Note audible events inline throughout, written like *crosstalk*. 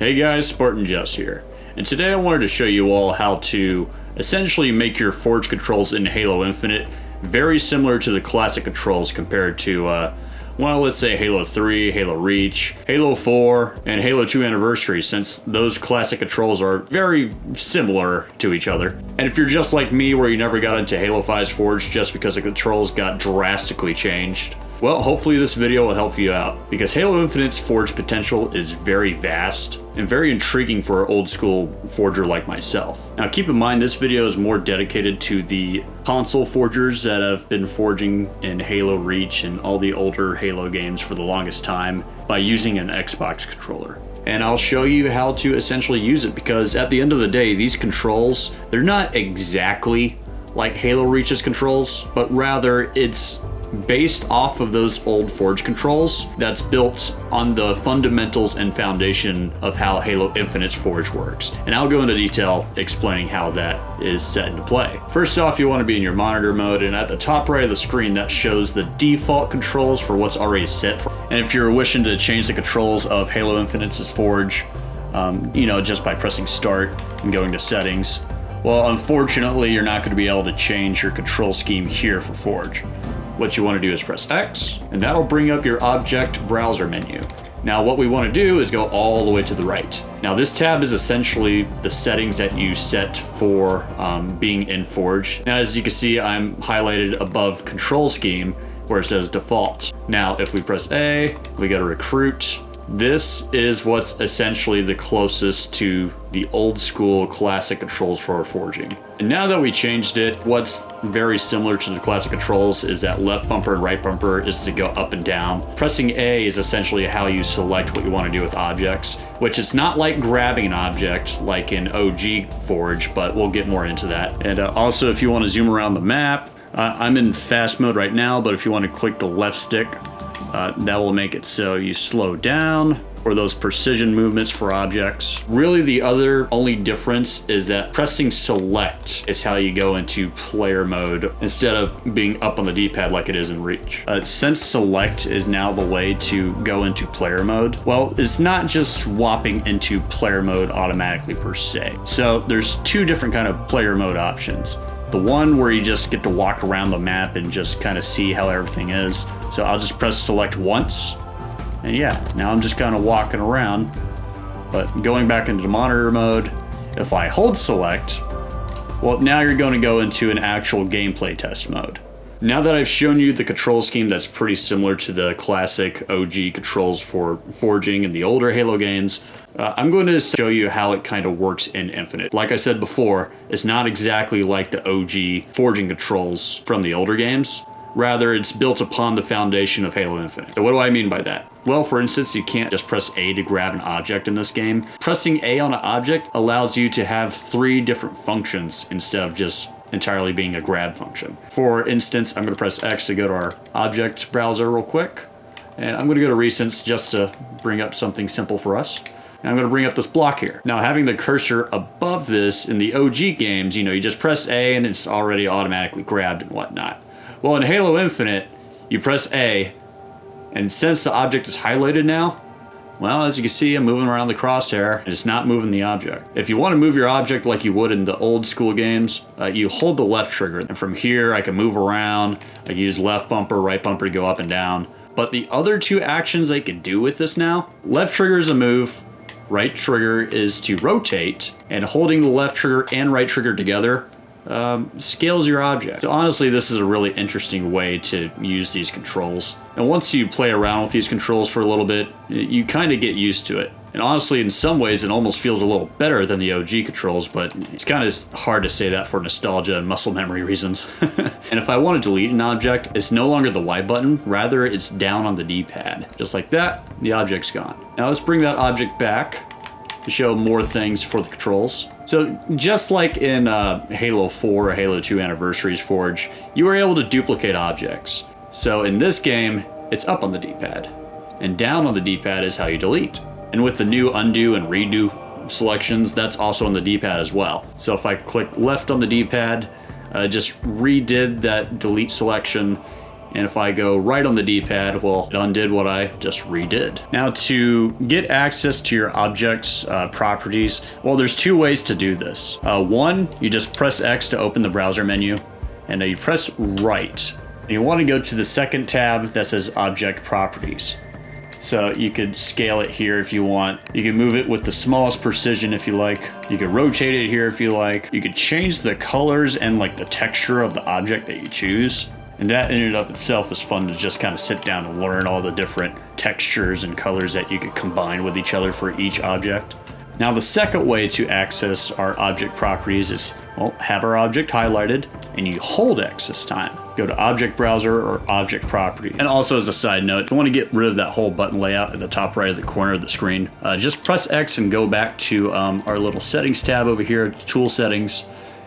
Hey guys, Spartan Jess here, and today I wanted to show you all how to essentially make your Forge controls in Halo Infinite very similar to the classic controls compared to, uh, well, let's say Halo 3, Halo Reach, Halo 4, and Halo 2 Anniversary, since those classic controls are very similar to each other. And if you're just like me, where you never got into Halo 5's Forge just because the controls got drastically changed, well, hopefully this video will help you out, because Halo Infinite's Forge potential is very vast and very intriguing for an old school forger like myself. Now keep in mind this video is more dedicated to the console forgers that have been forging in Halo Reach and all the older Halo games for the longest time by using an Xbox controller and I'll show you how to essentially use it because at the end of the day, these controls, they're not exactly like Halo Reach's controls, but rather it's based off of those old Forge controls that's built on the fundamentals and foundation of how Halo Infinite's Forge works. And I'll go into detail explaining how that is set into play. First off, you want to be in your monitor mode, and at the top right of the screen, that shows the default controls for what's already set. For. And if you're wishing to change the controls of Halo Infinite's Forge, um, you know, just by pressing start and going to settings, well, unfortunately, you're not going to be able to change your control scheme here for Forge what you want to do is press X, and that'll bring up your object browser menu. Now what we want to do is go all the way to the right. Now this tab is essentially the settings that you set for um, being in Forge. Now as you can see, I'm highlighted above control scheme where it says default. Now if we press A, we go to recruit, this is what's essentially the closest to the old school classic controls for forging. And now that we changed it, what's very similar to the classic controls is that left bumper and right bumper is to go up and down. Pressing A is essentially how you select what you want to do with objects, which is not like grabbing an object like in OG Forge, but we'll get more into that. And uh, also if you want to zoom around the map, uh, I'm in fast mode right now, but if you want to click the left stick uh, that will make it so you slow down for those precision movements for objects. Really the other only difference is that pressing select is how you go into player mode instead of being up on the D-pad like it is in Reach. Uh, since select is now the way to go into player mode, well, it's not just swapping into player mode automatically per se. So there's two different kind of player mode options. The one where you just get to walk around the map and just kind of see how everything is. So I'll just press select once. And yeah, now I'm just kind of walking around. But going back into the monitor mode, if I hold select, well, now you're going to go into an actual gameplay test mode. Now that I've shown you the control scheme that's pretty similar to the classic OG controls for forging in the older Halo games, uh, I'm going to show you how it kind of works in Infinite. Like I said before, it's not exactly like the OG forging controls from the older games. Rather, it's built upon the foundation of Halo Infinite. So what do I mean by that? Well, for instance, you can't just press A to grab an object in this game. Pressing A on an object allows you to have three different functions instead of just entirely being a grab function. For instance, I'm going to press X to go to our object browser real quick. And I'm going to go to recents just to bring up something simple for us. And I'm going to bring up this block here. Now, having the cursor above this in the OG games, you know, you just press A and it's already automatically grabbed and whatnot. Well, in Halo Infinite, you press A, and since the object is highlighted now, well, as you can see, I'm moving around the crosshair, and it's not moving the object. If you want to move your object like you would in the old school games, uh, you hold the left trigger, and from here I can move around, I can use left bumper, right bumper to go up and down. But the other two actions I can do with this now, left trigger is a move, right trigger is to rotate, and holding the left trigger and right trigger together um, scales your object. So honestly, this is a really interesting way to use these controls. And once you play around with these controls for a little bit, you kind of get used to it. And honestly, in some ways, it almost feels a little better than the OG controls, but it's kind of hard to say that for nostalgia and muscle memory reasons. *laughs* and if I want to delete an object, it's no longer the Y button, rather it's down on the D-pad. Just like that, the object's gone. Now let's bring that object back show more things for the controls. So just like in uh, Halo 4 or Halo 2 Anniversaries Forge, you were able to duplicate objects. So in this game, it's up on the D-pad, and down on the D-pad is how you delete. And with the new undo and redo selections, that's also on the D-pad as well. So if I click left on the D-pad, uh, just redid that delete selection, And if I go right on the D-pad, well, it undid what I just redid. Now to get access to your object's uh, properties, well, there's two ways to do this. Uh, one, you just press X to open the browser menu, and you press right. And you want to go to the second tab that says Object Properties. So you could scale it here if you want. You can move it with the smallest precision if you like. You could rotate it here if you like. You could change the colors and like the texture of the object that you choose. And that in and of itself is fun to just kind of sit down and learn all the different textures and colors that you could combine with each other for each object. Now the second way to access our object properties is, well, have our object highlighted and you hold X this time. Go to Object Browser or Object Property. And also as a side note, if you want to get rid of that whole button layout at the top right of the corner of the screen, uh, just press X and go back to um, our little settings tab over here, tool settings,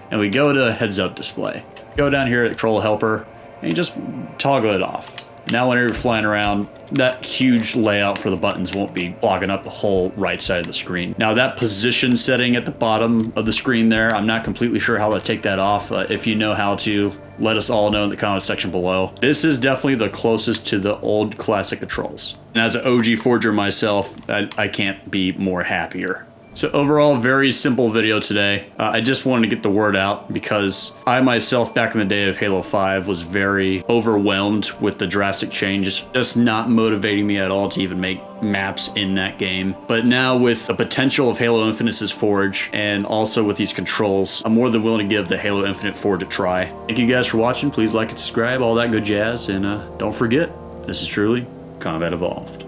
and we go to heads up display. Go down here at control helper and you just toggle it off. Now whenever you're flying around, that huge layout for the buttons won't be blocking up the whole right side of the screen. Now that position setting at the bottom of the screen there, I'm not completely sure how to take that off. Uh, if you know how to, let us all know in the comment section below. This is definitely the closest to the old classic controls. And as an OG Forger myself, I, I can't be more happier. So overall, very simple video today. Uh, I just wanted to get the word out because I myself, back in the day of Halo 5, was very overwhelmed with the drastic changes, just not motivating me at all to even make maps in that game. But now with the potential of Halo Infinite's Forge and also with these controls, I'm more than willing to give the Halo Infinite Forge a try. Thank you guys for watching. Please like and subscribe, all that good jazz. And uh, don't forget, this is truly Combat Evolved.